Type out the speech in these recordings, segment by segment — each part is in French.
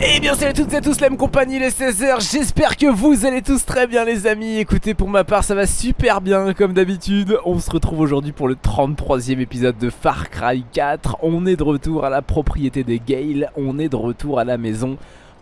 Eh bien salut à toutes et à tous la même compagnie les 16h J'espère que vous allez tous très bien les amis. Écoutez pour ma part ça va super bien comme d'habitude. On se retrouve aujourd'hui pour le 33e épisode de Far Cry 4 On est de retour à la propriété des Gale On est de retour à la maison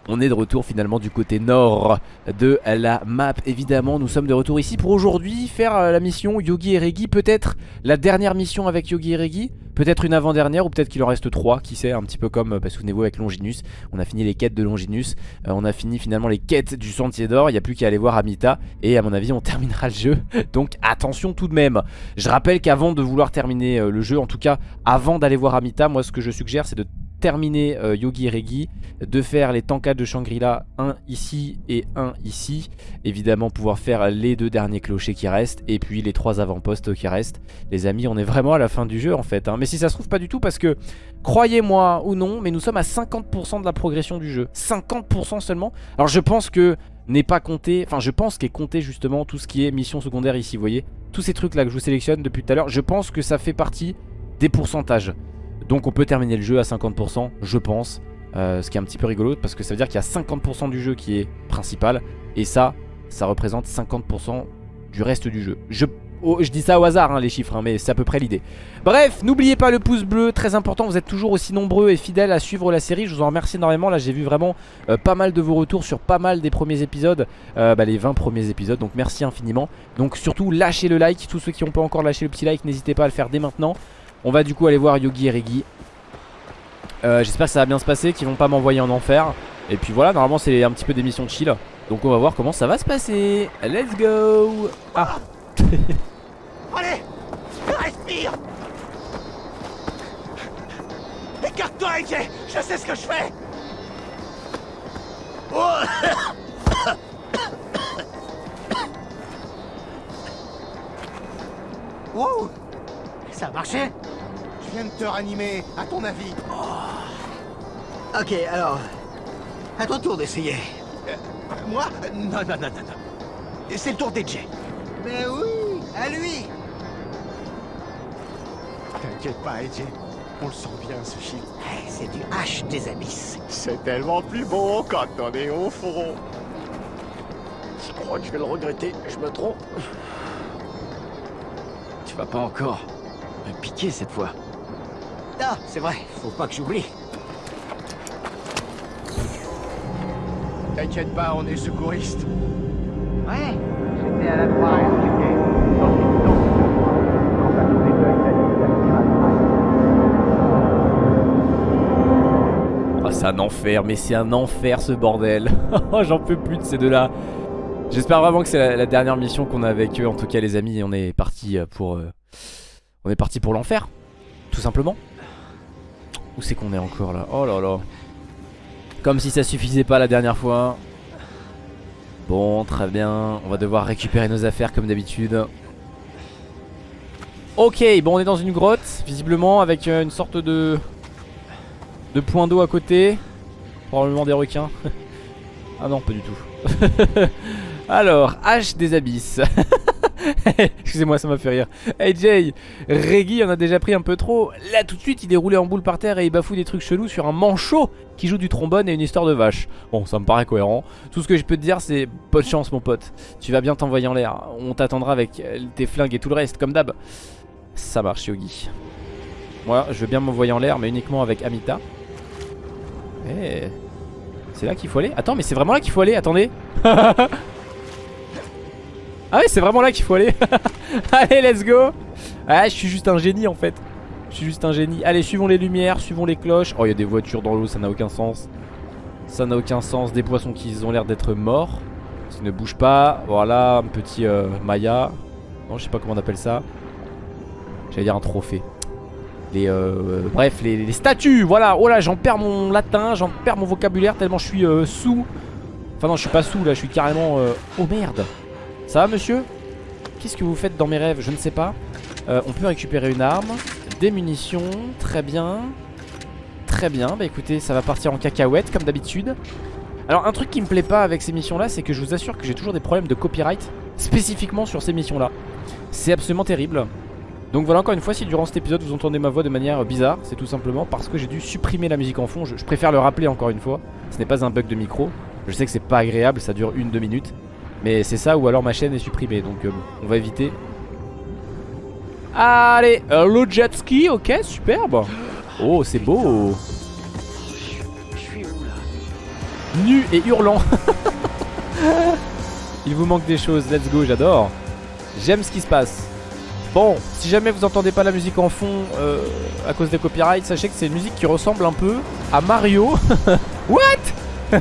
on est de retour finalement du côté nord de la map. Évidemment nous sommes de retour ici pour aujourd'hui faire euh, la mission Yogi et Regi Peut-être la dernière mission avec Yogi et Regi Peut-être une avant-dernière ou peut-être qu'il en reste trois. Qui sait un petit peu comme, bah, souvenez-vous avec Longinus. On a fini les quêtes de Longinus. Euh, On a fini finalement les quêtes du Sentier d'Or. Il n'y a plus qu'à aller voir Amita. Et à mon avis on terminera le jeu. Donc attention tout de même. Je rappelle qu'avant de vouloir terminer euh, le jeu En tout cas avant d'aller voir Amita Moi ce que je suggère c'est de terminer euh, Yogi Regi, de faire les tankades de Shangri-La, un ici et un ici. Évidemment pouvoir faire les deux derniers clochers qui restent et puis les trois avant-postes qui restent. Les amis, on est vraiment à la fin du jeu en fait. Hein. Mais si ça se trouve pas du tout parce que, croyez-moi ou non, mais nous sommes à 50% de la progression du jeu. 50% seulement. Alors je pense que n'est pas compté, enfin je pense qu'est compté justement tout ce qui est mission secondaire ici, vous voyez Tous ces trucs là que je vous sélectionne depuis tout à l'heure, je pense que ça fait partie des pourcentages. Donc on peut terminer le jeu à 50% je pense. Euh, Ce qui est un petit peu rigolo parce que ça veut dire qu'il y a 50% du jeu qui est principal. Et ça, ça représente 50% du reste du jeu. Je, oh, dis ça au hasard hein, les chiffres hein, mais c'est à peu près l'idée. Bref, n'oubliez pas le pouce bleu, très important. Vous êtes toujours aussi nombreux et fidèles à suivre la série. Je vous en remercie énormément, là j'ai vu vraiment euh, pas mal de vos retours sur pas mal des premiers épisodes. Euh, bah, Les 20 premiers épisodes, donc merci infiniment. Donc surtout lâchez le like, tous ceux qui n'ont pas encore lâché le petit like N'hésitez pas à le faire dès maintenant on va du coup aller voir Yogi et Regi euh, J'espère que ça va bien se passer Qu'ils vont pas m'envoyer en enfer. Et puis voilà normalement c'est un petit peu des missions chill. Donc on va voir comment ça va se passer. Let's go. Ah. Allez Respire. Écarte-toi AJ Je sais ce que je fais. Oh Wow Ça a marché Je viens de te ranimer, à ton avis. Oh. Ok, alors... À ton tour d'essayer. Euh, moi? Non, non, non, non, non. C'est le tour d'Edge. Mais oui, à lui T'inquiète pas, Edge. On le sent bien, ce shit. C'est du H des abysses. C'est tellement plus beau quand on est au fond. Je crois que je vais le regretter, je me trompe. Tu vas pas encore me piquer cette fois. Ah, c'est vrai, faut pas que j'oublie. T'inquiète pas, on est secouriste. Ouais, j'étais à la croix. Oh, c'est un enfer, mais c'est un enfer ce bordel. Oh, j'en peux plus de ces deux-là. J'espère vraiment que c'est la, dernière mission qu'on a avec eux. En tout cas, les amis, on est parti pour, euh, on est parti pour l'enfer, tout simplement. Où c'est qu'on est encore là? Oh là là. Comme si ça suffisait pas la dernière fois. Bon, très bien. On va devoir récupérer nos affaires comme d'habitude. Ok, bon, on est dans une grotte, visiblement, avec euh, une sorte de de point d'eau à côté. Probablement des requins. ah non, pas du tout. Alors, H des abysses. Excusez-moi, ça m'a fait rire. Hey Jay, Reggie en a déjà pris un peu trop. Là, tout de suite, il est roulé en boule par terre et il bafoue des trucs chelous sur un manchot qui joue du trombone et une histoire de vache. Bon, ça me paraît cohérent. Tout ce que je peux te dire, c'est bonne chance, mon pote. Tu vas bien t'envoyer en l'air. On t'attendra avec tes flingues et tout le reste, comme d'hab. Ça marche, Yogi. Moi, je veux bien m'envoyer en l'air, mais uniquement avec Amita. Eh. C'est là qu'il faut aller Attends, mais c'est vraiment là qu'il faut aller, attendez Ah ouais c'est vraiment là qu'il faut aller. Allez let's go. Ah je suis juste un génie en fait. Je suis juste un génie. Allez suivons les lumières, suivons les cloches. Oh il y a des voitures dans l'eau ça n'a aucun sens. Ça n'a aucun sens. Des poissons qui ont l'air d'être morts Qui ne bougent pas. Voilà un petit euh, Maya. Non je sais pas comment on appelle ça. J'allais dire un trophée. Les, euh, bref, les, statues, voilà. Oh là, j'en perds mon latin, j'en perds mon vocabulaire tellement je suis euh, sous. Enfin non, je suis pas sous là, je suis carrément... Oh merde ça va monsieur? Qu'est-ce que vous faites dans mes rêves? Je ne sais pas. Euh, On peut récupérer une arme Des munitions, très bien. Très bien, bah écoutez ça va partir en cacahuète comme d'habitude. Alors un truc qui me plaît pas avec ces missions là C'est que je vous assure que j'ai toujours des problèmes de copyright Spécifiquement sur ces missions là C'est absolument terrible. Donc voilà encore une fois si durant cet épisode vous entendez ma voix de manière bizarre C'est tout simplement parce que j'ai dû supprimer la musique en fond. Je, je préfère le rappeler encore une fois. Ce n'est pas un bug de micro. Je sais que c'est pas agréable ça dure une deux minutes Mais c'est ça ou alors ma chaîne est supprimée Donc euh, on va éviter. Allez euh, le jet ski ok superbe. Oh c'est beau. Nu et hurlant. Il vous manque des choses let's go j'adore. J'aime ce qui se passe. Bon, si jamais vous entendez pas la musique en fond euh, à cause des copyrights, sachez que c'est une musique qui ressemble un peu à Mario. What?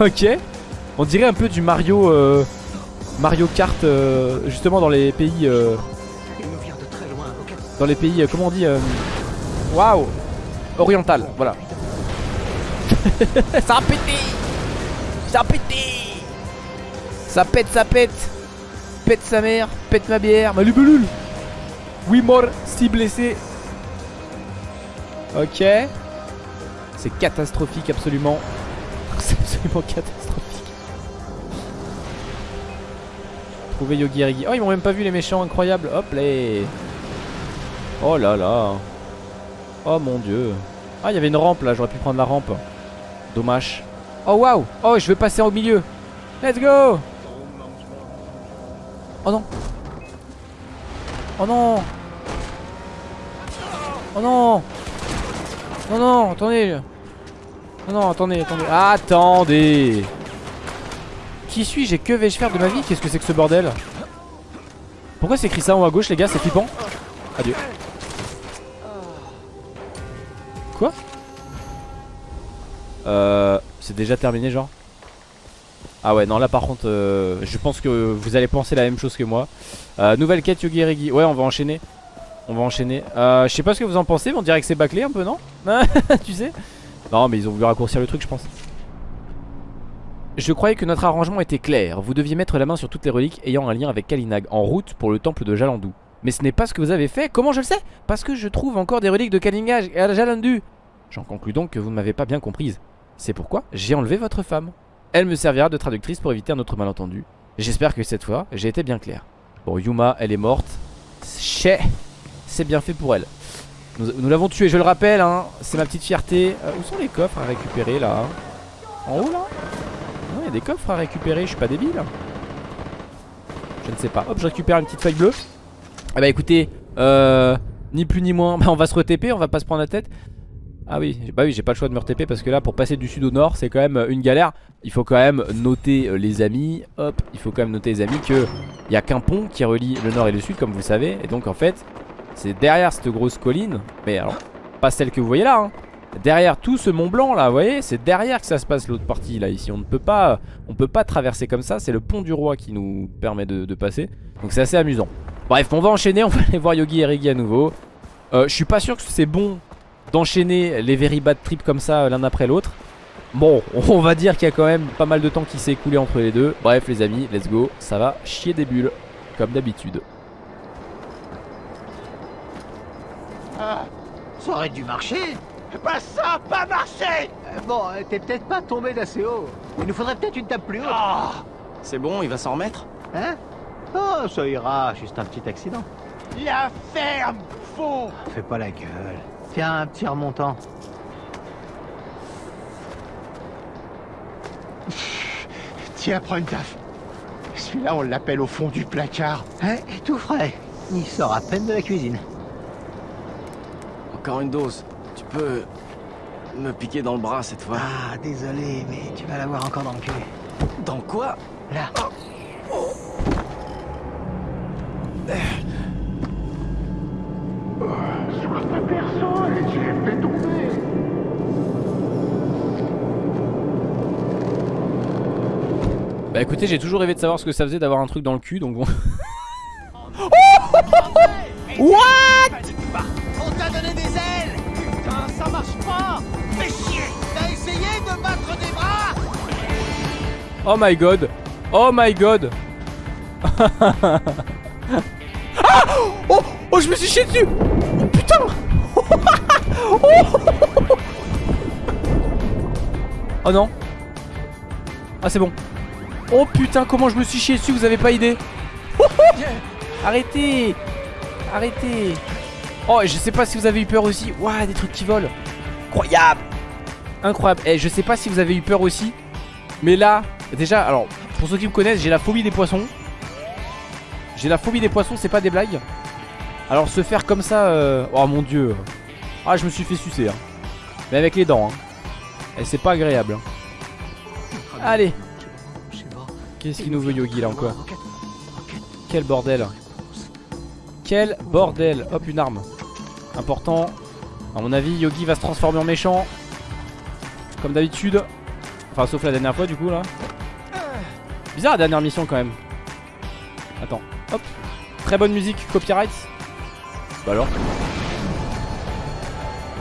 Ok. On dirait un peu du Mario euh, Mario Kart euh, justement dans les pays euh, dans les pays comment on dit Waouh oriental, voilà. ça a Ça a Ça pète, ça pète. Pète sa mère, pète ma bière, ma lubulule Oui mort, si blessé Ok. C'est catastrophique absolument. C'est absolument catastrophique Trouver Yogi Erigi Oh ils m'ont même pas vu les méchants incroyables. Hop là Oh là là. Oh mon dieu. Ah il y avait une rampe là. J'aurais pu prendre la rampe. Dommage. Oh waouh. Oh je vais passer au milieu. Let's go. Oh non. Oh non. Oh non. Non non attendez. Non non attendez attendez. Attendez Qui suis-je et que vais-je faire de ma vie? Qu'est-ce que c'est que ce bordel? Pourquoi c'est écrit ça en haut à gauche les gars? C'est flippant. Adieu. Quoi? Euh c'est déjà terminé genre? Ah ouais non là par contre euh, je pense que vous allez penser la même chose que moi. Euh, Nouvelle quête Yogi Erigi Ouais on va enchaîner. On va enchaîner. Euh, Je sais pas ce que vous en pensez mais on dirait que c'est bâclé un peu non? Tu sais? Non mais ils ont voulu raccourcir le truc je pense je croyais que notre arrangement était clair. Vous deviez mettre la main sur toutes les reliques ayant un lien avec Kalinag en route pour le temple de Jalandu. Mais ce n'est pas ce que vous avez fait. Comment je le sais? Parce que je trouve encore des reliques de Kalinag à Jalandu. J'en conclus donc que vous ne m'avez pas bien comprise. C'est pourquoi j'ai enlevé votre femme. Elle me servira de traductrice pour éviter un autre malentendu. J'espère que cette fois, j'ai été bien clair. Bon, Yuma, elle est morte. Chez, c'est bien fait pour elle. Nous, l'avons tuée, je le rappelle, hein. c'est ma petite fierté. Euh, où sont les coffres à récupérer là? En haut là? Des coffres à récupérer, je suis pas débile. Je ne sais pas. Hop, je récupère une petite feuille bleue. Ah bah écoutez, euh, ni plus ni moins, bah, on va se re-TP, on va pas se prendre la tête. Ah oui, bah oui, j'ai pas le choix de me re-TP parce que là, pour passer du sud au nord, c'est quand même une galère. Il faut quand même noter euh, les amis, hop, il faut quand même noter les amis que il y a qu'un pont qui relie le nord et le sud, comme vous savez. Et donc en fait, c'est derrière cette grosse colline, mais alors, pas celle que vous voyez là, hein. Derrière tout ce mont blanc là, vous voyez, c'est derrière que ça se passe l'autre partie là. Ici, on ne peut pas, on peut pas traverser comme ça. C'est le pont du roi qui nous permet de, passer. Donc c'est assez amusant. Bref, on va enchaîner, on va aller voir Yogi et Rigi à nouveau. Euh, je suis pas sûr que c'est bon d'enchaîner les very bad trips comme ça euh, l'un après l'autre. Bon, on va dire qu'il y a quand même pas mal de temps qui s'est écoulé entre les deux. Bref, les amis, let's go. Ça va chier des bulles, comme d'habitude. Ah, ça aurait dû marcher. Bah ça a pas marché Euh, bon, euh, t'es peut-être pas tombé d'assez haut. Il nous faudrait peut-être une table plus haute. Ah C'est bon, il va s'en remettre Hein? Oh, ça ira, juste un petit accident. La ferme, fond Fais pas la gueule. Tiens, un petit remontant. Tiens, prends une taf. Celui-là, on l'appelle au fond du placard. Hein, et tout frais. Il sort à peine de la cuisine. Encore une dose. Tu peux me piquer dans le bras cette fois. Ah, désolé, mais tu vas l'avoir encore dans le cul. Dans quoi Là. Sois pas personne et tu les fais tomber. Bah écoutez, j'ai toujours rêvé de savoir ce que ça faisait d'avoir un truc dans le cul, donc bon. What Oh my god. Oh my god. Ah Oh Oh je me suis chié dessus. Oh putain. Oh non. Ah c'est bon. Oh putain comment je me suis chié dessus vous avez pas idée. Arrêtez. Arrêtez. Oh, je sais pas si vous avez eu peur aussi. Waouh, des trucs qui volent. Incroyable. Incroyable. Et je sais pas si vous avez eu peur aussi. Mais là, déjà, alors, pour ceux qui me connaissent, j'ai la phobie des poissons. J'ai la phobie des poissons, c'est pas des blagues. Alors se faire comme ça, euh, oh mon dieu. Ah, je me suis fait sucer. Hein. Mais avec les dents. Hein. Et c'est pas agréable. hein. Allez. Qu'est-ce qu'il nous veut Yogi là encore? Quel bordel. Quel bordel. Hop, une arme. Important. À mon avis, Yogi va se transformer en méchant. Comme d'habitude. Enfin, sauf la dernière fois du coup là. Bizarre la dernière mission quand même. Attends. Hop. Très bonne musique, copyright. Bah alors.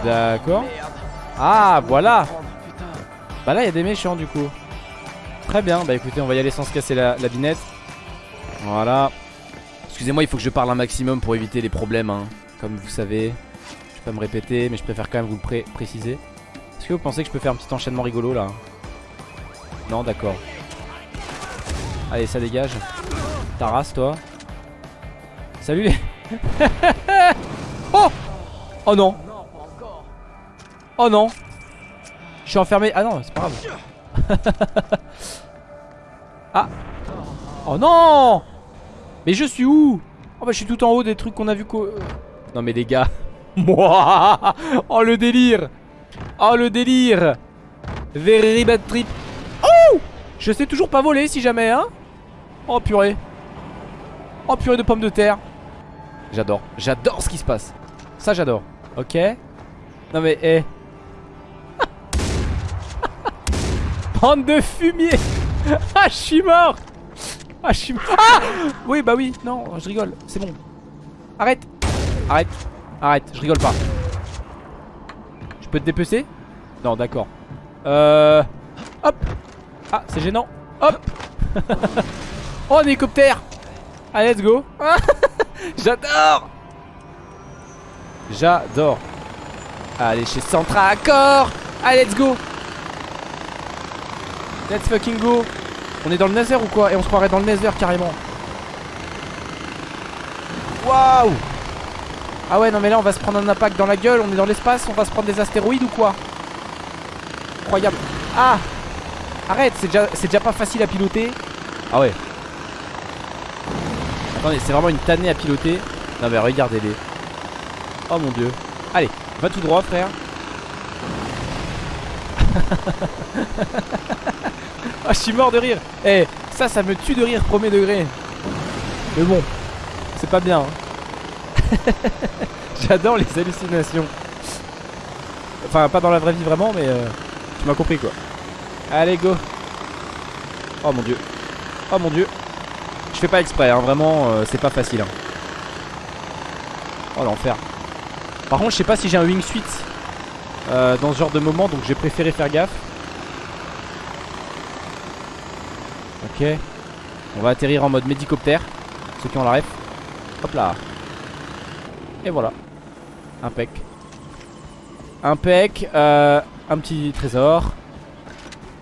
D'accord. Ah, voilà. Bah là, il des méchants du coup. Très bien. Bah écoutez, on va y aller sans se casser la, la binette. Voilà. Excusez-moi, il faut que je parle un maximum pour éviter les problèmes. hein. Comme vous savez. Je vais pas me répéter, mais je préfère quand même vous le pré- préciser. Est-ce que vous pensez que je peux faire un petit enchaînement rigolo là? Non, d'accord. Allez, ça dégage. Ta toi. Salut. Oh Oh non. Oh non. Je suis enfermé. Ah non, c'est pas grave. ah. Oh non. Mais je suis où? Oh bah je suis tout en haut des trucs qu'on a vu qu'au... Non mais les gars. Oh le délire. Oh le délire. Very bad trip. Oh! Je sais toujours pas voler si jamais hein Oh purée. Oh purée de pommes de terre. J'adore. J'adore ce qui se passe. Ça j'adore. Ok. Non mais eh. Bande de fumier Ah je suis mort. Ah je suis mort. Ah Oui bah oui. Non je rigole. C'est bon. Arrête. Arrête. Arrête. Je rigole pas. Je peux te dépecer? Non d'accord. Euh Hop. Ah c'est gênant. Hop Oh un hélicoptère. Allez let's go. J'adore. J'adore. Allez chez Centra Accord Allez let's go. Let's fucking go. On est dans le Nether ou quoi? Et on se croirait dans le Nether carrément. Waouh. Ah ouais non mais là on va se prendre un impact dans la gueule. On est dans l'espace On va se prendre des astéroïdes ou quoi? Incroyable. Ah. Arrête c'est déjà, c'est déjà pas facile à piloter. Ah ouais Attendez c'est vraiment une tannée à piloter. Non mais regardez-les. Oh mon dieu. Allez va tout droit frère. Ah je suis mort de rire. Eh ça ça me tue de rire premier degré. Mais bon C'est pas bien hein. J'adore les hallucinations. Enfin pas dans la vraie vie vraiment mais euh, Tu m'as compris quoi. Allez go. Oh mon dieu. Oh mon dieu fais pas exprès hein, vraiment euh, c'est pas facile hein. Oh l'enfer. Par contre je sais pas si j'ai un wingsuit euh, Dans ce genre de moment donc j'ai préféré faire gaffe. Ok. On va atterrir en mode médicoptère Ceux qui ont la ref. Hop là. Et voilà. Impec. Impec euh, Un petit trésor.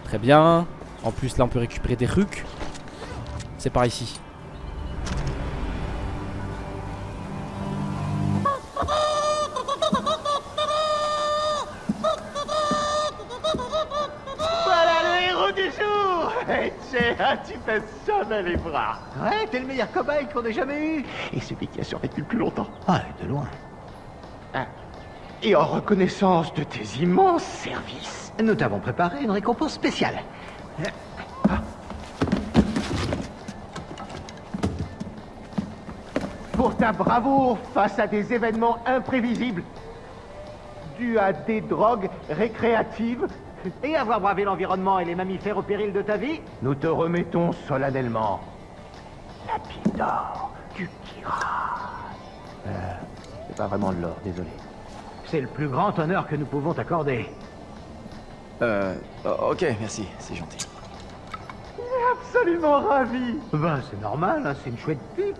Très bien. En plus là on peut récupérer des rucs. C'est par ici jamais les bras Ouais, t'es le meilleur cobaye qu'on ait jamais eu Et celui qui a survécu le plus longtemps Ah, de loin. Ah. Et en reconnaissance de tes immenses services Nous t'avons préparé une récompense spéciale. pour ta bravoure face à des événements imprévisibles dus à des drogues récréatives Et avoir bravé l'environnement et les mammifères au péril de ta vie Nous te remettons solennellement la pile d'or du. Euh, c'est pas vraiment de l'or, désolé. C'est le plus grand honneur que nous pouvons t'accorder. Euh, ok, merci, c'est gentil. Absolument ravi Ben, c'est normal, hein, c'est une chouette pipe.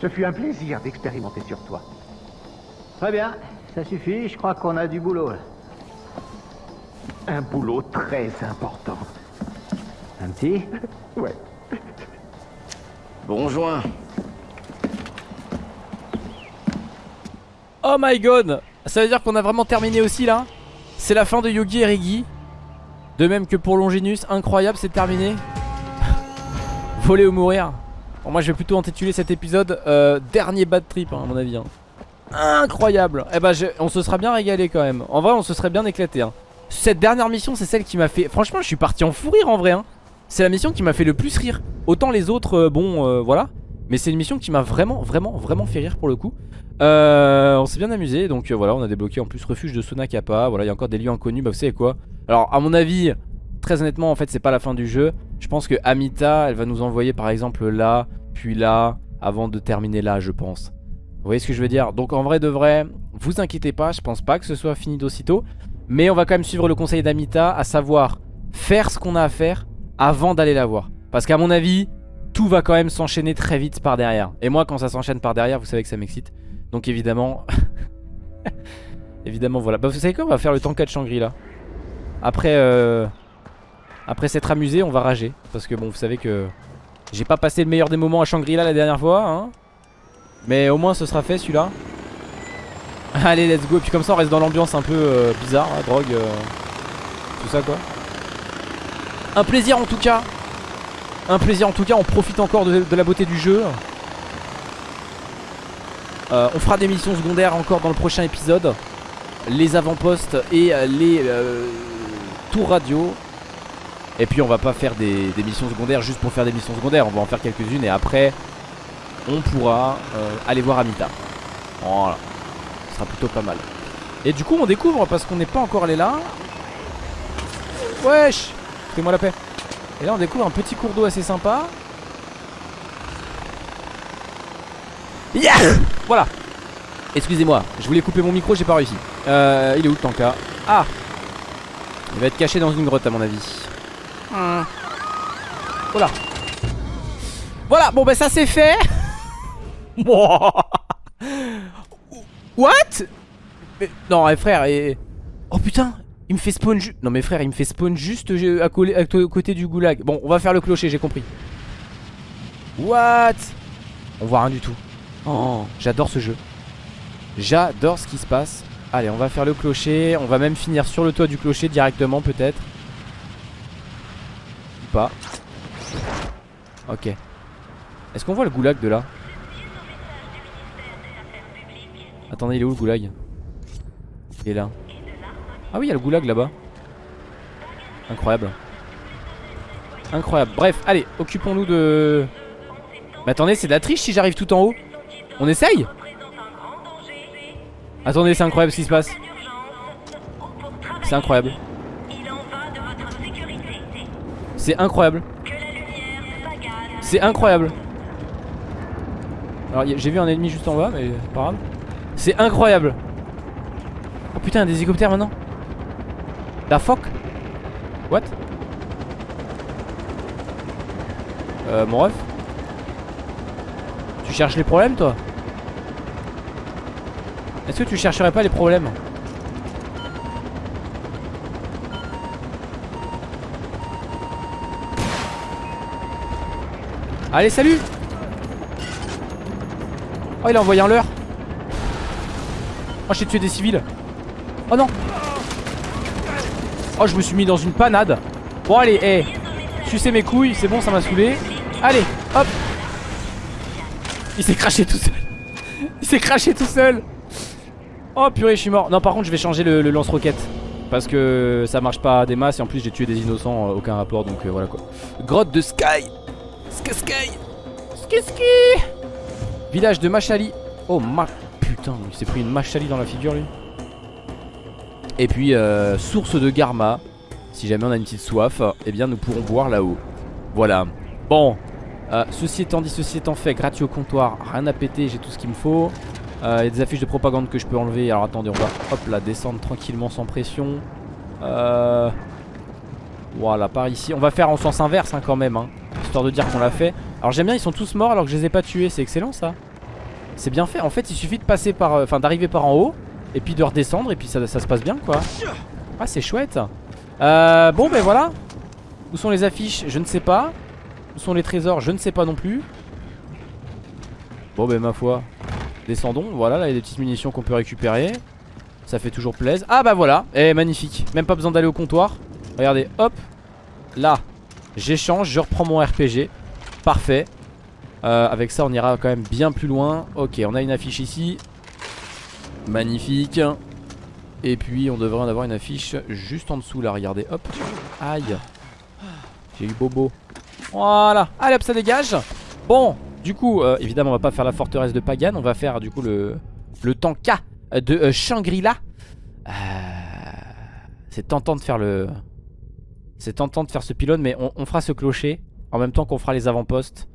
Ce fut un plaisir d'expérimenter sur toi. Très bien, ça suffit, je crois qu'on a du boulot. là. Un boulot très important. Un petit Ouais. Bon joint. Oh my god Ça veut dire qu'on a vraiment terminé aussi là C'est la fin de Yogi et Rigi De même que pour Longinus Incroyable c'est terminé Voler ou mourir bon, Moi je vais plutôt intituler cet épisode euh, Dernier bad trip hein, à mon avis hein. Incroyable Eh ben on se sera bien régalé quand même En vrai on se serait bien éclaté hein. Cette dernière mission c'est celle qui m'a fait Franchement je suis parti en fou rire en vrai hein. C'est la mission qui m'a fait le plus rire. Autant les autres euh, bon euh, voilà. Mais c'est une mission qui m'a vraiment vraiment vraiment fait rire pour le coup. Euh, On s'est bien amusé donc voilà on a débloqué en plus refuge de Sonakapa. Voilà il y a encore des lieux inconnus bah vous savez quoi. Alors à mon avis très honnêtement en fait c'est pas la fin du jeu. Je pense que Amita elle va nous envoyer par exemple là Puis là avant de terminer là je pense. Vous voyez ce que je veux dire? Donc en vrai de vrai, vous inquiétez pas, je pense pas que ce soit fini d'aussitôt. Mais on va quand même suivre le conseil d'Amita, à savoir faire ce qu'on a à faire avant d'aller la voir. Parce qu'à mon avis, tout va quand même s'enchaîner très vite par derrière. Et moi quand ça s'enchaîne par derrière, vous savez que ça m'excite. Donc évidemment... évidemment voilà. Bah vous savez quoi, on va faire le tanka de Shangri-La. Après, euh... après s'être amusé, on va rager. Parce que bon, vous savez que... J'ai pas passé le meilleur des moments à Shangri-La la dernière fois, hein mais au moins ce sera fait celui-là Allez let's go. Et puis comme ça on reste dans l'ambiance un peu euh, bizarre hein, Drogue euh, Tout ça quoi. Un plaisir en tout cas. Un plaisir en tout cas. On profite encore de, la beauté du jeu. Euh, On fera des missions secondaires encore dans le prochain épisode. Les avant-postes et les tours radio. Et puis on va pas faire des, des missions secondaires juste pour faire des missions secondaires. On va en faire quelques-unes et après on pourra aller voir Amita. Voilà. Sera plutôt pas mal. Et du coup, on découvre, parce qu'on n'est pas encore allé là. Wesh Fais-moi la paix. Et là, on découvre un petit cours d'eau assez sympa. Yeah Voilà. Excusez-moi, je voulais couper mon micro, j'ai pas réussi. Euh, il est où le tanka? Ah Il va être caché dans une grotte à mon avis. Voilà. Voilà, bon bah ça c'est fait What? Non eh, frère et... Oh putain Il me fait spawn juste Non mais frère il me fait spawn juste à, côté du goulag. Bon on va faire le clocher j'ai compris. What? On voit rien du tout. Oh. J'adore ce jeu. J'adore ce qui se passe. Allez on va faire le clocher. On va même finir sur le toit du clocher directement peut-être. Ou pas. Ok. Est-ce qu'on voit le goulag de là? Attendez, il est où le goulag? Il est là. Ah oui, il y a le goulag là-bas. Incroyable. Incroyable. Bref, allez, occupons-nous de... Mais attendez, c'est de la triche si j'arrive tout en haut. On essaye? Attendez, c'est incroyable ce qui se passe. C'est incroyable. C'est incroyable. C'est incroyable. Alors j'ai vu un ennemi juste en bas, mais pas grave. C'est incroyable. Oh putain, des hélicoptères maintenant. La fuck? What? Euh, mon ref? Tu cherches les problèmes, toi? Est-ce que tu chercherais pas les problèmes? Allez, salut! Oh, il a envoyé un leurre Oh j'ai tué des civils. Oh non. Oh je me suis mis dans une panade. Bon allez hé hey. mes couilles c'est bon ça m'a saoulé. Allez hop. Il s'est craché tout seul. Il s'est craché tout seul. Oh purée je suis mort. Non par contre je vais changer le, lance-roquette. Parce que ça marche pas des masses Et en plus j'ai tué des innocents euh, aucun rapport donc euh, voilà quoi. Grotte de Sky. Sky Sky. Sky Sky. Village de Machali. Oh ma putain, il s'est pris une machali dans la figure lui. Et puis, euh, source de Garma. Si jamais on a une petite soif, eh bien nous pourrons boire là-haut. Voilà. Bon, euh, ceci étant dit, ceci étant fait, gratuit au comptoir, rien à péter, j'ai tout ce qu'il me faut. Euh, il y a des affiches de propagande que je peux enlever. Alors attendez, on va hop là descendre tranquillement sans pression. Voilà, par ici. On va faire en sens inverse hein, quand même, hein, histoire de dire qu'on l'a fait. Alors j'aime bien, ils sont tous morts alors que je les ai pas tués. C'est excellent ça. C'est bien fait. En fait, il suffit de passer par. Euh, enfin, d'arriver par en haut. Et puis de redescendre. Et puis ça, se passe bien, quoi. Ah, c'est chouette. Euh, bon, ben voilà. Où sont les affiches? Je ne sais pas. Où sont les trésors? Je ne sais pas non plus. Bon, ben ma foi. Descendons, voilà, là il y a des petites munitions qu'on peut récupérer. Ça fait toujours plaisir. Ah bah voilà, et magnifique. Même pas besoin d'aller au comptoir. Regardez, hop, là, j'échange, je reprends mon RPG. Parfait. Euh, avec ça, on ira quand même bien plus loin. Ok, on a une affiche ici. Magnifique. Et puis, on devrait en avoir une affiche juste en dessous là. Regardez, hop. Aïe. J'ai eu bobo. Voilà. Allez hop, ça dégage. Bon, du coup, euh, évidemment, on va pas faire la forteresse de Pagan. On va faire du coup le, tanka de euh, Shangri-La. C'est tentant de faire le... C'est tentant de faire ce pylône, mais on fera ce clocher en même temps qu'on fera les avant-postes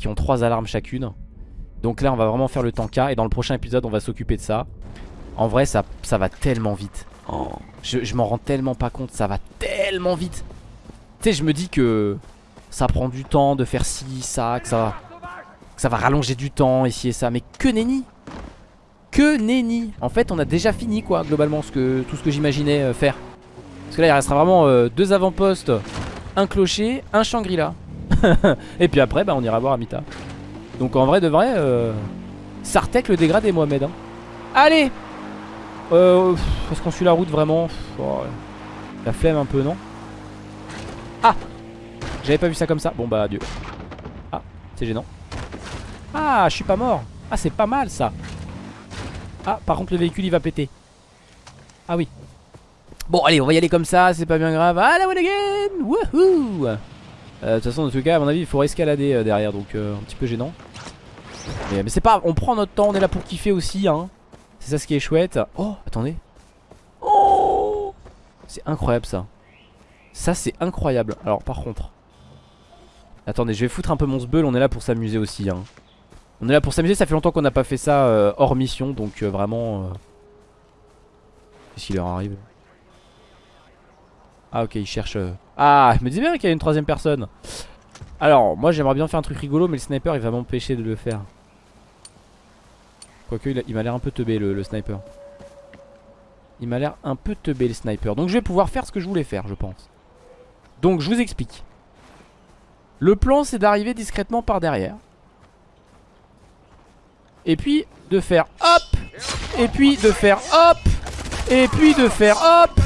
qui ont trois alarmes chacune. Donc là, on va vraiment faire le tanka et dans le prochain épisode, on va s'occuper de ça. En vrai, ça, ça va tellement vite. Oh, je, je m'en rends tellement pas compte, ça va tellement vite. Tu sais, je me dis que ça prend du temps de faire ci, ça, que ça va, que ça va rallonger du temps, ici et ça. Mais que nenni Que nenni En fait, on a déjà fini, quoi, globalement, ce que, tout ce que j'imaginais euh, faire. Parce que là, il restera vraiment euh, deux avant-postes, un clocher, un Shangri-La. et puis après, bah, on ira voir Amita. Donc en vrai de vrai, euh, Sartek le dégradé, Mohamed. Hein. Allez euh, Est-ce qu'on suit la route vraiment oh, La flemme un peu, non Ah J'avais pas vu ça comme ça. Bon bah adieu. Ah, c'est gênant. Ah, je suis pas mort. Ah, c'est pas mal ça. Ah, par contre le véhicule il va péter. Ah oui. Bon, allez, on va y aller comme ça, c'est pas bien grave. Ah, la one again Wouhou De toute façon, dans tout cas, à mon avis, il faut escalader euh, derrière, donc euh, un petit peu gênant. Mais, c'est pas, on prend notre temps, on est là pour kiffer aussi, hein. C'est ça ce qui est chouette. Oh, attendez. Oh C'est incroyable ça. Ça, c'est incroyable. Alors, par contre. Attendez, je vais foutre un peu mon sbeul, on est là pour s'amuser aussi, hein. On est là pour s'amuser, ça fait longtemps qu'on n'a pas fait ça euh, hors mission, donc euh, vraiment... Euh... Qu'est-ce qu'il leur arrive? Ah ok, il cherche... Ah, je me disais bien qu'il y a une troisième personne. Alors, moi j'aimerais bien faire un truc rigolo, mais le sniper il va m'empêcher de le faire. Quoique, il, il m'a l'air un peu teubé le, le sniper. Il m'a l'air un peu teubé le sniper. Donc je vais pouvoir faire ce que je voulais faire, je pense. Donc je vous explique. Le plan c'est d'arriver discrètement par derrière. Et puis de faire hop Et puis de faire hop Et puis de faire hop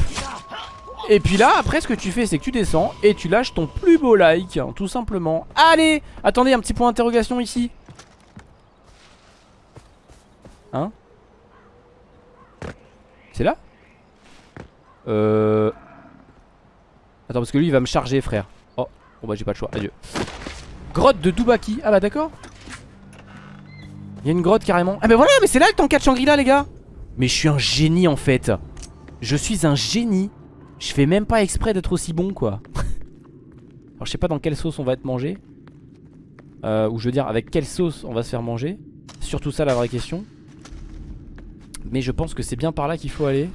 Et puis là après ce que tu fais c'est que tu descends Et tu lâches ton plus beau like hein, Tout simplement. Allez Attendez un petit point d'interrogation ici. Hein? C'est là? Euh Attends parce que lui il va me charger frère. Oh Bon bah j'ai pas le choix Adieu. Grotte de Dubaki. Ah bah d'accord. Il y a une grotte carrément. Ah mais voilà mais c'est là le tanka de Shangri-La les gars. Mais je suis un génie en fait. Je suis un génie Je fais même pas exprès d'être aussi bon quoi. Alors je sais pas dans quelle sauce on va être mangé. Euh, Ou je veux dire avec quelle sauce on va se faire manger. Surtout ça la vraie question. Mais je pense que c'est bien par là qu'il faut aller.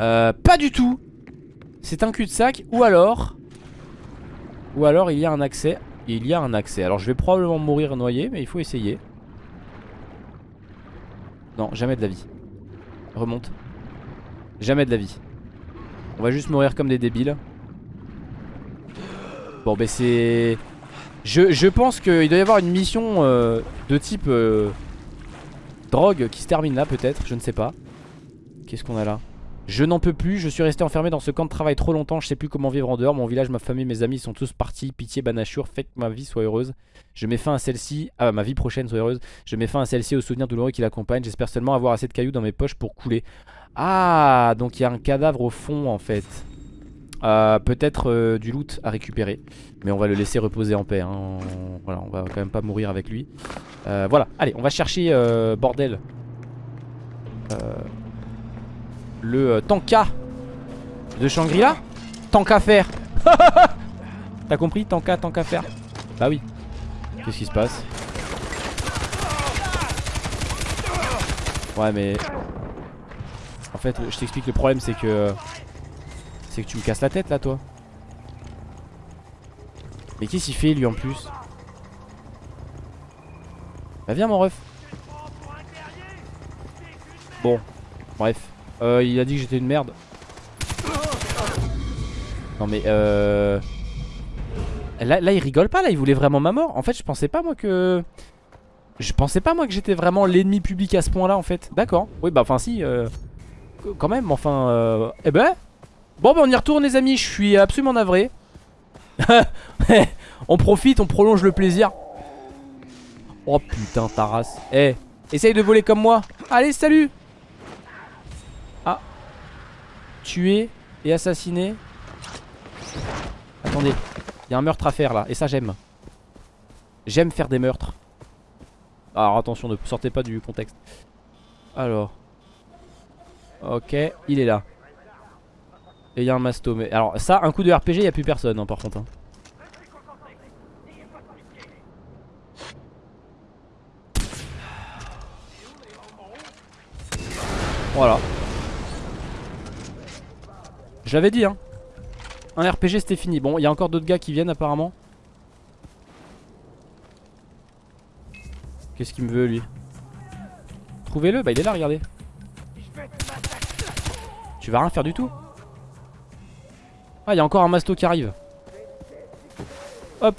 Euh, Pas du tout. C'est un cul-de-sac. Ou alors Ou alors il y a un accès. Il y a un accès. Alors je vais probablement mourir noyé mais il faut essayer. Non, jamais de la vie. Remonte. Jamais de la vie. On va juste mourir comme des débiles. Bon, bah c'est... Je, pense qu'il doit y avoir une mission euh, de type euh, drogue qui se termine là peut-être, je ne sais pas. Qu'est-ce qu'on a là? Je n'en peux plus, je suis resté enfermé dans ce camp de travail trop longtemps, je sais plus comment vivre en dehors. Mon village, ma famille, mes amis sont tous partis. Pitié, Banachur, faites que ma vie soit heureuse. Je mets fin à celle-ci, ah ma vie prochaine soit heureuse. Je mets fin à celle-ci aux souvenirs douloureux qui l'accompagnent. J'espère seulement avoir assez de cailloux dans mes poches pour couler. Ah, donc il y a un cadavre au fond en fait. Euh, Peut-être euh, du loot à récupérer. Mais on va le laisser reposer en paix. hein. Voilà, on va quand même pas mourir avec lui. Euh, voilà, allez, on va chercher, bordel. Le tanka de Shangri-La. Tanka faire. T'as compris Tanka, tanka faire? Bah oui. Qu'est-ce qui se passe? Ouais mais En fait je t'explique le problème c'est que C'est que tu me casses la tête là toi. Mais qu'est-ce qu'il fait lui en plus? Bah viens mon ref. Bon Bref. Euh, Il a dit que j'étais une merde. Non mais euh Là, là il rigole pas là il voulait vraiment ma mort. En fait je pensais pas moi que Je pensais pas moi que j'étais vraiment l'ennemi public à ce point là en fait. D'accord. Oui bah enfin si euh, Quand même enfin euh, Eh ben Bon bah on y retourne les amis Je suis absolument navré. On profite on prolonge le plaisir. Oh putain ta Eh essaye de voler comme moi. Allez salut. Ah. Tuer et assassiner Attendez Il y a un meurtre à faire là Et ça j'aime. J'aime faire des meurtres. Alors attention, ne sortez pas du contexte. Alors. Ok, il est là. Et il y a un masto. Mais alors, ça, un coup de RPG, il n'y a plus personne, hein, par contre. Hein. Voilà. Je l'avais dit, hein. Un RPG, c'était fini. Bon, il y a encore d'autres gars qui viennent, apparemment. Qu'est-ce qu'il me veut lui? Trouvez-le, bah il est là, regardez. Tu vas rien faire du tout Ah, il y a encore un masto qui arrive. Hop.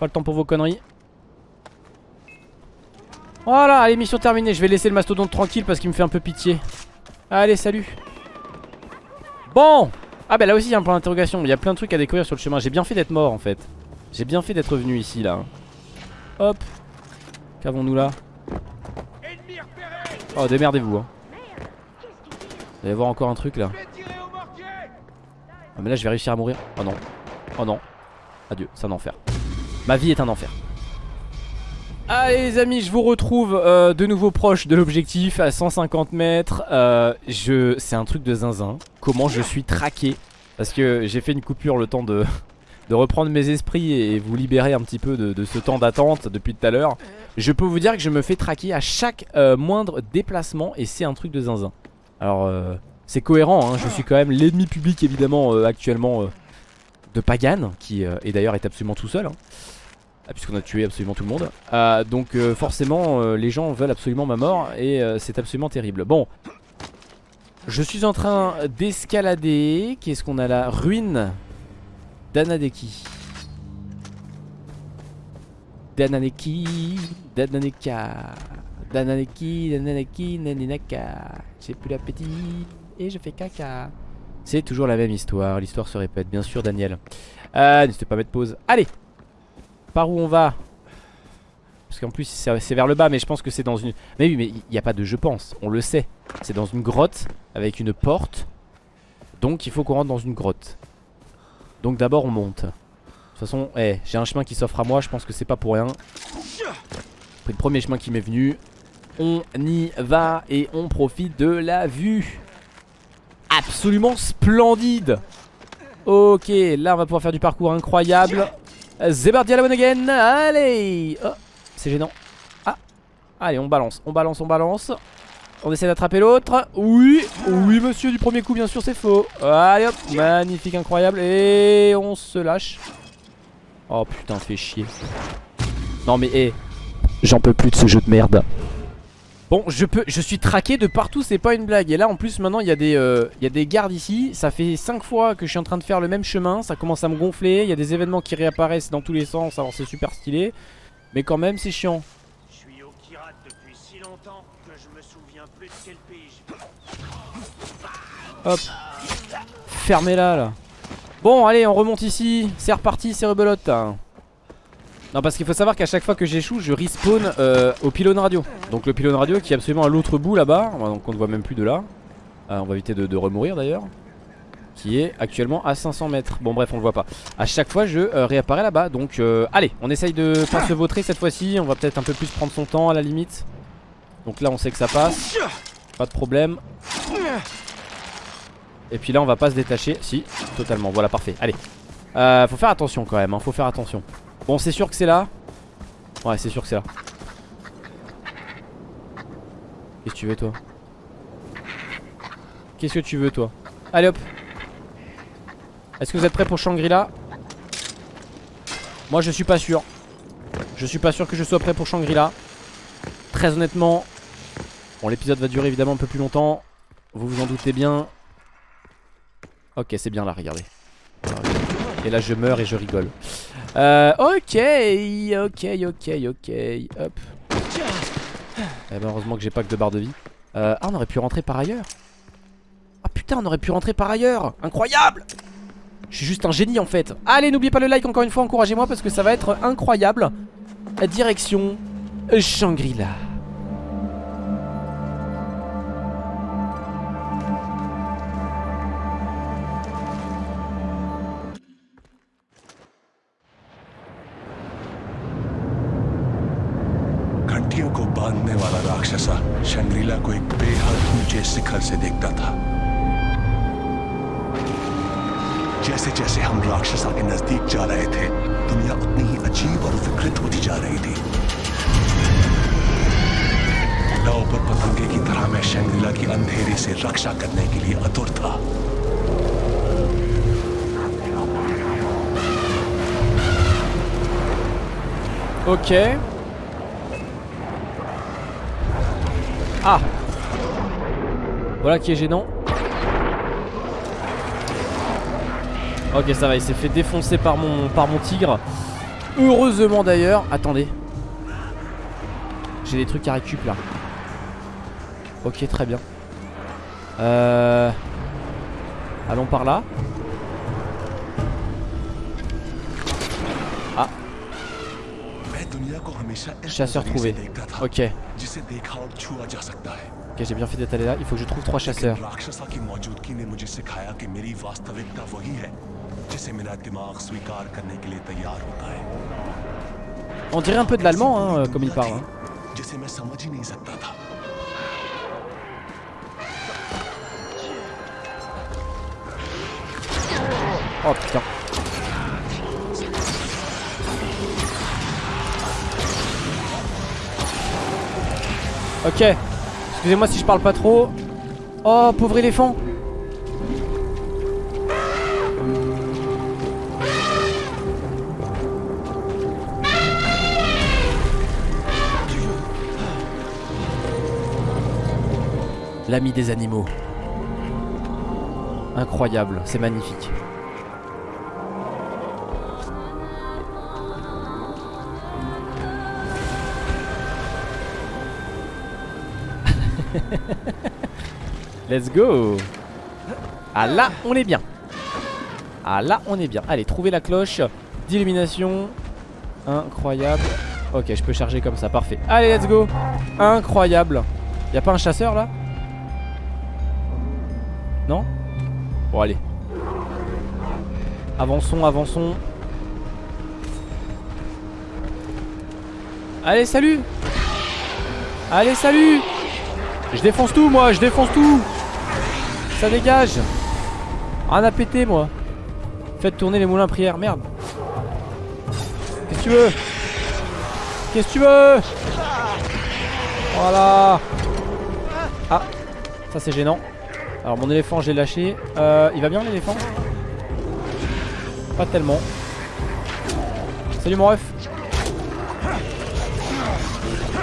Pas le temps pour vos conneries. Voilà, allez, mission terminée. Je vais laisser le mastodonte tranquille parce qu'il me fait un peu pitié. Allez, salut. Bon Ah bah là aussi il y a un point d'interrogation. Il y a plein de trucs à découvrir sur le chemin. J'ai bien fait d'être mort en fait. J'ai bien fait d'être venu ici là. Hop. Qu'avons-nous là? Oh démerdez-vous hein. Vous allez voir encore un truc là. Ah mais là je vais réussir à mourir. Oh non. Oh non. Adieu c'est un enfer. Ma vie est un enfer. Allez les amis je vous retrouve euh, de nouveau proche de l'objectif à 150 mètres. Euh, je... C'est un truc de zinzin. Comment je suis traqué. Parce que j'ai fait une coupure le temps de de reprendre mes esprits et vous libérer un petit peu de, ce temps d'attente depuis tout à l'heure. Je peux vous dire que je me fais traquer à chaque euh, moindre déplacement et c'est un truc de zinzin Alors euh, c'est cohérent, hein, je suis quand même l'ennemi public évidemment euh, actuellement de Pagan Qui est d'ailleurs est absolument tout seul hein, ah, Puisqu'on a tué absolument tout le monde. Donc forcément les gens veulent absolument ma mort et c'est absolument terrible. Bon. Je suis en train d'escalader. Qu'est-ce qu'on a là? Ruine Danadeki. Dananeki. Dananeka. Dananeki. Dananeki. Naninaka. J'ai plus l'appétit. Et je fais caca. C'est toujours la même histoire. L'histoire se répète. Bien sûr, Daniel. Euh, N'hésitez pas à mettre pause. Allez. Par où on va? Parce qu'en plus, c'est vers le bas. Mais je pense que c'est dans une. Mais oui, mais il n'y a pas de je pense. On le sait. C'est dans une grotte avec une porte. Donc il faut qu'on rentre dans une grotte. Donc d'abord on monte De toute façon eh, j'ai un chemin qui s'offre à moi Je pense que c'est pas pour rien Le premier chemin qui m'est venu On y va et on profite de la vue Absolument splendide Ok là on va pouvoir faire du parcours incroyable Zebardi à la again Allez oh, C'est gênant Ah Allez on balance, on balance, on balance on essaie d'attraper l'autre. Oui, oui monsieur du premier coup bien sûr c'est faux. Allez hop, magnifique, incroyable. Et on se lâche. Oh putain, fait chier. Non mais hé, j'en peux plus de ce jeu de merde. Bon, je peux, je suis traqué de partout, c'est pas une blague. Et là en plus maintenant il y, a des, euh, il y a des gardes ici. Ça fait 5 fois que je suis en train de faire le même chemin. Ça commence à me gonfler. Il y a des événements qui réapparaissent dans tous les sens. Alors c'est super stylé. Mais quand même c'est chiant. Hop. Fermez-la là. Bon, allez, on remonte ici. C'est reparti, c'est rebelote. Non, parce qu'il faut savoir qu'à chaque fois que j'échoue, je respawn euh, au pylône radio. Donc le pylône radio qui est absolument à l'autre bout là-bas. Donc on ne voit même plus de là. Euh, on va éviter de, remourir d'ailleurs. Qui est actuellement à 500 mètres. Bon, bref, on le voit pas. À chaque fois, je euh, réapparais là-bas. Donc, allez, on essaye de pas se vautrer cette fois-ci. On va peut-être un peu plus prendre son temps à la limite. Donc là, on sait que ça passe. Pas de problème. Et puis là on va pas se détacher Si totalement voilà parfait Allez euh, Faut faire attention quand même hein. Faut faire attention Bon c'est sûr que c'est là. Ouais c'est sûr que c'est là. Qu'est-ce que tu veux toi? Qu'est-ce que tu veux toi? Allez hop. Est-ce que vous êtes prêts pour Shangri-La? Moi je suis pas sûr. Je suis pas sûr que je sois prêt pour Shangri-La. Très honnêtement Bon l'épisode va durer évidemment un peu plus longtemps. Vous vous en doutez bien. Ok c'est bien là regardez. Et là je meurs et je rigole Euh, ok, ok, ok, ok. Hop. Eh ben, heureusement que j'ai pas que deux barres de vie. Euh, ah, on aurait pu rentrer par ailleurs. Ah putain, on aurait pu rentrer par ailleurs. Incroyable Je suis juste un génie en fait. Allez, n'oubliez pas le like encore une fois, encouragez-moi parce que ça va être incroyable. Direction Shangri-La. Shangrila को एक बेहद ऊँचे शिखर से देखता था। जैसे जैसे हम राक्षसा के नज़दीक जा रहे थे, दुनिया उतनी ही अजीब और विकृत होती जा रही थी। लव पर पतंगे की तरह मैं शंग्रीला की अंधेरे से रक्षा करने के लिए अतुर था। Ok. Ah Voilà qui est gênant. Ok ça va, il s'est fait défoncer par mon, par mon tigre. Heureusement d'ailleurs. Attendez. J'ai des trucs à récup là. Ok très bien. Euh... Allons par là. Chasseur trouvé. Ok. Ok, j'ai bien fait d'être allé là. Il faut que je trouve trois chasseurs. On dirait un peu de l'allemand, hein, euh, comme il parle. Hein. Oh putain. Ok. Excusez-moi si je parle pas trop. Oh, pauvre éléphant. L'ami des animaux. Incroyable, c'est magnifique. Let's go. Ah là on est bien. Ah là on est bien. Allez trouvez la cloche d'illumination. Incroyable. Ok je peux charger comme ça. Parfait. Allez let's go. Incroyable. Y'a pas un chasseur là? Non? Bon allez. Avançons avançons. Allez salut! Allez salut! Je défonce tout moi, je défonce tout Ça dégage. Rien à péter moi. Faites tourner les moulins à prière, merde. Qu'est-ce que tu veux? Qu'est-ce que tu veux? Voilà. Ah Ça c'est gênant. Alors mon éléphant j'ai lâché. Euh, Il va bien l'éléphant? Pas tellement. Salut mon ref.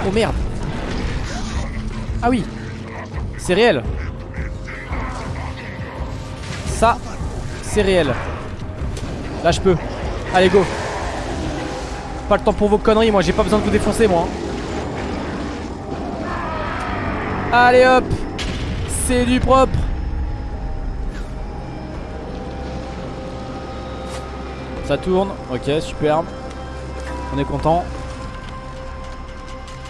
Oh merde. Ah oui. C'est réel C'est réel. Là je peux Allez go. Pas le temps pour vos conneries moi j'ai pas besoin de vous défoncer moi Allez hop. C'est du propre. Ça tourne. Ok superbe. On est content.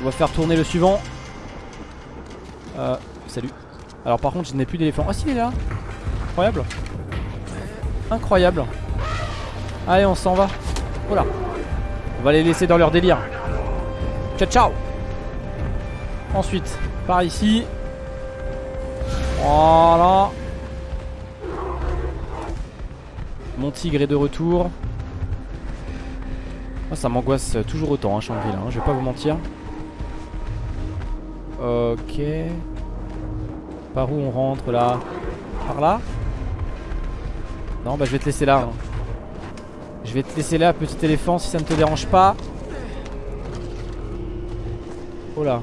On va faire tourner le suivant. Euh, Salut. Alors par contre je n'ai plus d'éléphant. Ah si il est là. Incroyable. Incroyable. Allez on s'en va. Voilà. On va les laisser dans leur délire. Ciao ciao. Ensuite par ici. Voilà. Mon tigre est de retour. Oh, ça m'angoisse toujours autant, hein, Shangri-La, hein, je vais pas vous mentir. Ok. Par où on rentre là? Par là? Non bah je vais te laisser là hein. Je vais te laisser là petit éléphant si ça ne te dérange pas Oh là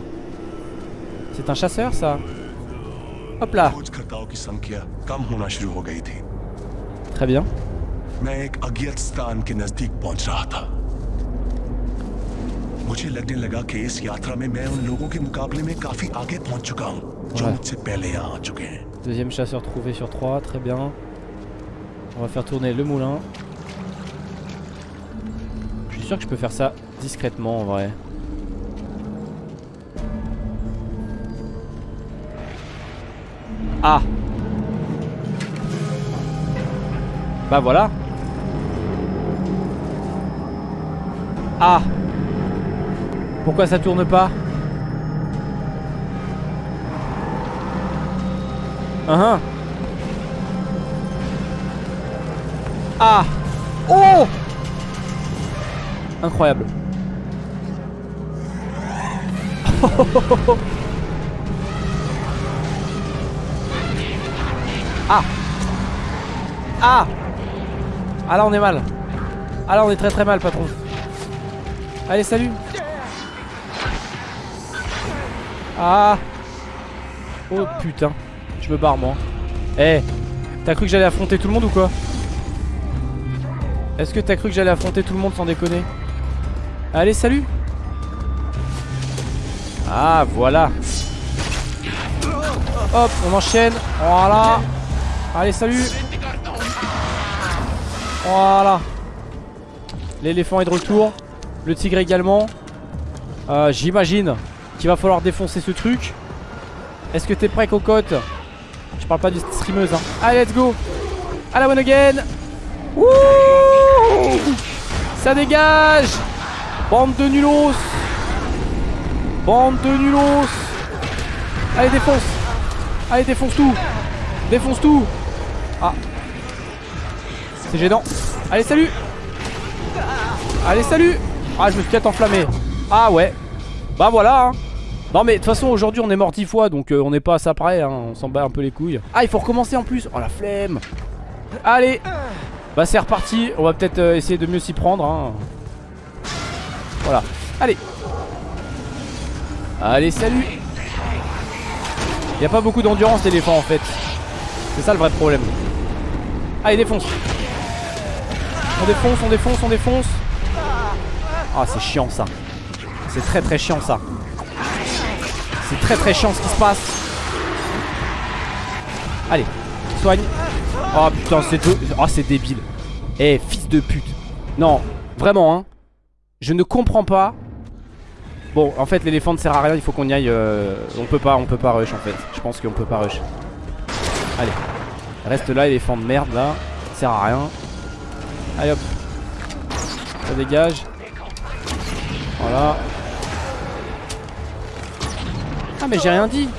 C'est un chasseur ça Hop là खोजकर्ताओं की संख्या कम होना शुरू हो गई थी Très bien मैं एक अज्ञात स्थान के नजदीक पहुंच रहा था मुझे लगने लगा कि इस यात्रा में मैं उन लोगों के मुकाबले में काफी आगे पहुंच चुका हूं जो Ouais. मुझसे पहले यहाँ आ चुके हैं Deuxième chasseur trouvé sur 3, très bien. On va faire tourner le moulin. Je suis sûr que je peux faire ça discrètement en vrai. Ah Bah voilà Ah Pourquoi ça tourne pas Uhum. Ah. Oh. Incroyable. ah. Ah. Ah là on est mal. Ah là on est très très mal patron. Allez salut. Ah. Oh putain. Je me barre moi. Eh T'as cru que j'allais affronter tout le monde ou quoi? Est-ce que t'as cru que j'allais affronter tout le monde sans déconner Allez salut Ah voilà Hop on enchaîne Voilà Allez salut Voilà L'éléphant est de retour Le tigre également. Euh, J'imagine qu'il va falloir défoncer ce truc. Est-ce que t'es prêt cocotte? Je parle pas du streameuse hein. Allez let's go. À la one again. Wouh Ça dégage. Bande de nulos. Bande de nulos. Allez défonce. Allez défonce tout. Défonce tout. Ah. C'est gênant. Allez salut. Allez salut. Ah je me suis peut-être enflammé. Ah ouais. Bah voilà hein. Non mais de toute façon aujourd'hui on est mort 10 fois donc euh, on n'est pas à ça près hein. On s'en bat un peu les couilles. Ah il faut recommencer en plus. Oh la flemme. Allez Bah c'est reparti. On va peut-être euh, essayer de mieux s'y prendre hein. Voilà. Allez. Allez salut. Il a pas beaucoup d'endurance l'éléphant en fait. C'est ça le vrai problème. Allez défonce. On défonce, on défonce, on défonce. Ah c'est chiant ça. C'est très très chiant ça. C'est très très chiant ce qui se passe. Allez Soigne Oh putain c'est. Oh c'est débile. Eh fils de pute. Non vraiment hein. Je ne comprends pas. Bon en fait l'éléphant ne sert à rien. Il faut qu'on y aille euh, On peut pas on peut pas rush en fait. Je pense qu'on peut pas rush. Allez. Reste là éléphant de merde là. Sert à rien. Allez hop. Ça dégage. Voilà. Ah mais j'ai rien dit.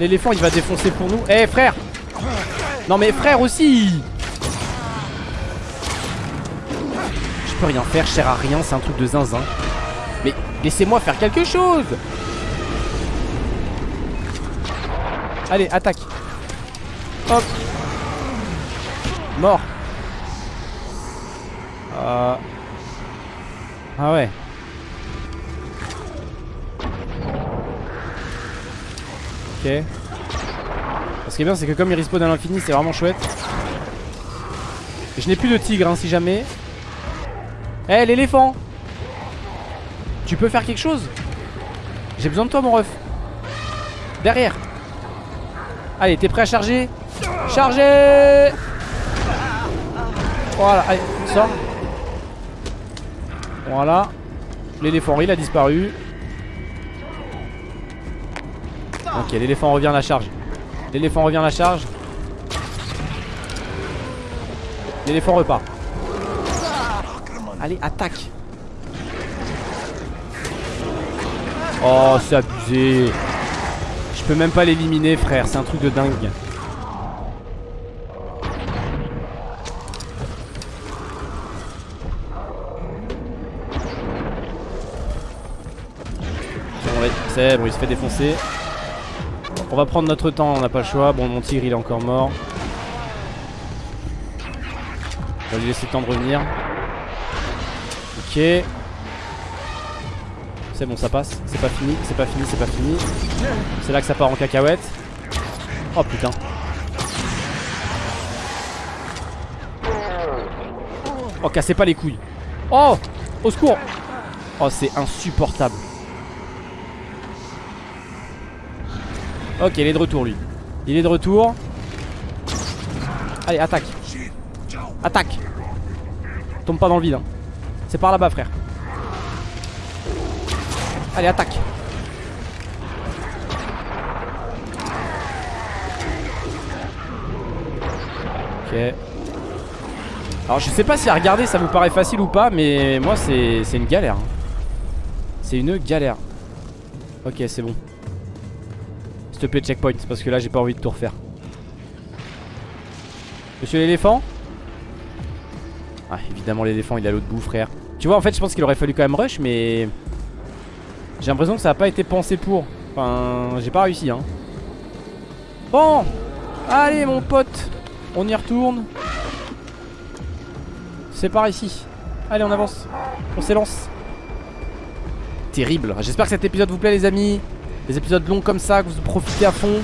L'éléphant il va défoncer pour nous. Eh frère Non mais frère aussi. Je peux rien faire, je sers à rien, c'est un truc de zinzin. Mais laissez-moi faire quelque chose. Allez, attaque. Hop. Mort. Euh... Ah ouais. Ok Ce qui est bien c'est que comme il respawn à l'infini c'est vraiment chouette. Je n'ai plus de tigre hein, si jamais. Eh l'éléphant! Tu peux faire quelque chose? J'ai besoin de toi mon ref. Derrière. Allez t'es prêt à charger? Charger! Voilà allez sors. Voilà. L'éléphant il a disparu. Ok l'éléphant revient à la charge L'éléphant revient à la charge. L'éléphant repart. Allez attaque. Oh c'est abusé. Je peux même pas l'éliminer frère. C'est un truc de dingue. C'est bon il se fait défoncer on va prendre notre temps, on n'a pas le choix. Bon, mon tigre il est encore mort. On va lui laisser le temps de revenir. Ok. C'est bon, ça passe. C'est pas fini, c'est pas fini, c'est pas fini. C'est là que ça part en cacahuète. Oh putain. Oh cassez pas les couilles Oh Au secours Oh c'est insupportable Ok il est de retour lui. Il est de retour. Allez attaque. Attaque. Tombe pas dans le vide hein. C'est par là-bas frère. Allez attaque. Ok. Alors je sais pas si à regarder ça vous paraît facile ou pas Mais moi c'est une galère C'est une galère. Ok c'est bon te checkpoint Parce que là j'ai pas envie de tout refaire Monsieur l'éléphant? Ah évidemment l'éléphant il est à l'autre bout frère Tu vois en fait je pense qu'il aurait fallu quand même rush mais J'ai l'impression que ça a pas été pensé pour Enfin j'ai pas réussi hein Bon Allez mon pote On y retourne c'est par ici. Allez, on avance. On s'élance. Terrible. J'espère que cet épisode vous plaît, les amis. Des épisodes longs comme ça, que vous profitez à fond.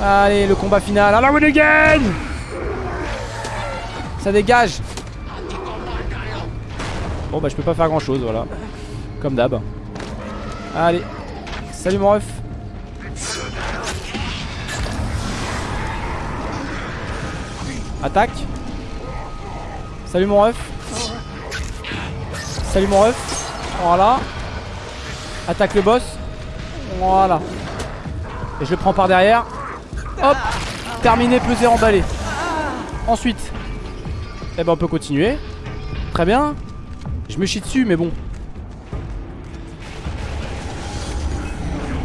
Allez, le combat final. Alors, again Ça dégage. Bon, bah, je peux pas faire grand chose, voilà. Comme d'hab. Allez. Salut, mon ref. Attaque. Salut mon ref Salut mon ref Voilà Attaque le boss Voilà. Et je le prends par derrière. Hop. Terminé, pesé, emballé. Ensuite Eh ben on peut continuer. Très bien. Je me chie dessus mais bon.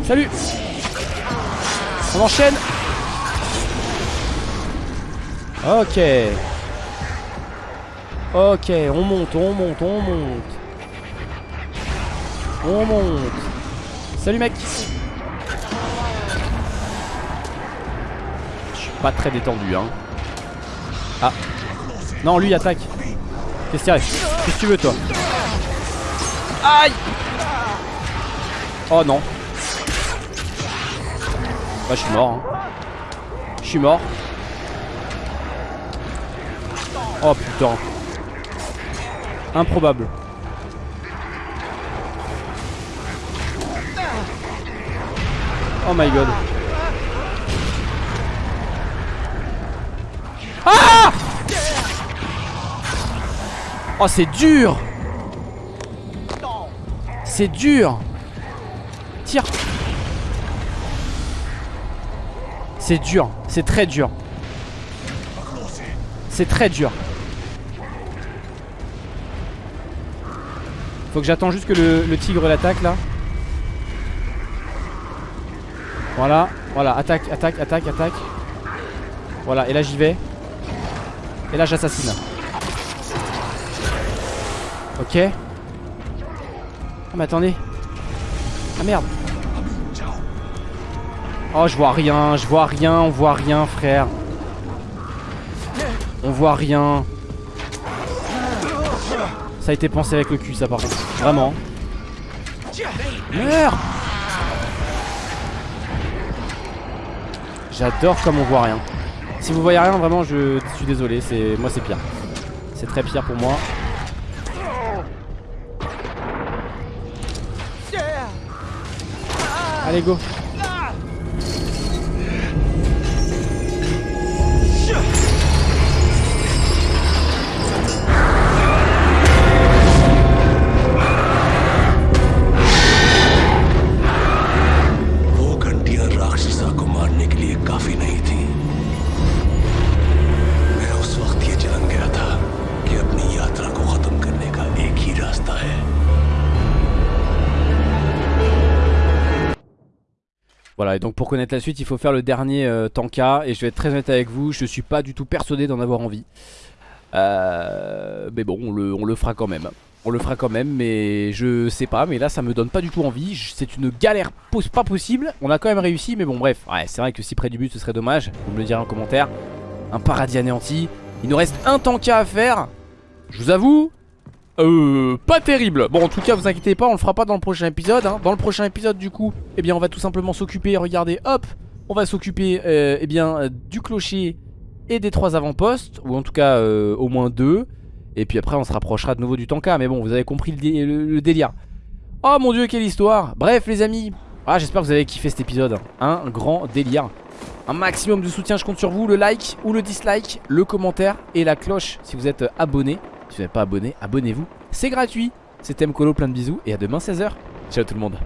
Salut. On enchaîne. Ok. Ok, on monte, on monte, on monte. On monte. Salut mec. Pas très détendu hein. Ah. Non, lui attaque. Qu'est-ce qu'il Qu'est-ce que tu veux toi Aïe Oh non. Bah je suis mort. Hein. Je suis mort. Oh putain. Improbable. Oh my god. Ah Oh c'est dur. C'est dur. Tire. C'est dur, c'est très dur. C'est très dur. Faut que j'attends juste que le, tigre l'attaque là. Voilà, voilà, attaque, attaque, attaque, attaque. Voilà, et là j'y vais. Et là j'assassine. Ok. Oh mais attendez. Ah merde. Oh je vois rien, je vois rien, on voit rien frère. On voit rien. Ça a été pensé avec le cul ça par contre Vraiment Merde J'adore comme on voit rien Si vous voyez rien vraiment je suis désolé c'est Moi c'est pire C'est très pire pour moi Allez pour connaître la suite, il faut faire le dernier euh, Tanka. Et je vais être très honnête avec vous, je suis pas du tout persuadé d'en avoir envie. Euh, mais bon, on le, fera quand même. On le fera quand même, mais je sais pas. Mais là, ça me donne pas du tout envie. C'est une galère pas possible. On a quand même réussi, mais bon, bref. Ouais, c'est vrai que si près du but, ce serait dommage. Vous me le direz en commentaire. Un paradis anéanti. Il nous reste un Tanka à faire. Je vous avoue, euh, pas terrible. Bon en tout cas vous inquiétez pas on le fera pas dans le prochain épisode hein. Dans le prochain épisode du coup Eh bien on va tout simplement s'occuper Regardez hop On va s'occuper euh, eh bien du clocher Et des trois avant-postes Ou en tout cas euh, au moins deux. Et puis après on se rapprochera de nouveau du tanka. Mais bon vous avez compris le, dé- le- le délire. Oh mon dieu quelle histoire. Bref les amis. Ah, J'espère que vous avez kiffé cet épisode. Un grand délire. Un maximum de soutien je compte sur vous. Le like ou le dislike Le commentaire et la cloche si vous êtes euh, abonné Si vous n'êtes pas abonné abonnez-vous. C'est gratuit. C'était Mkolo plein de bisous Et à demain 16h Ciao tout le monde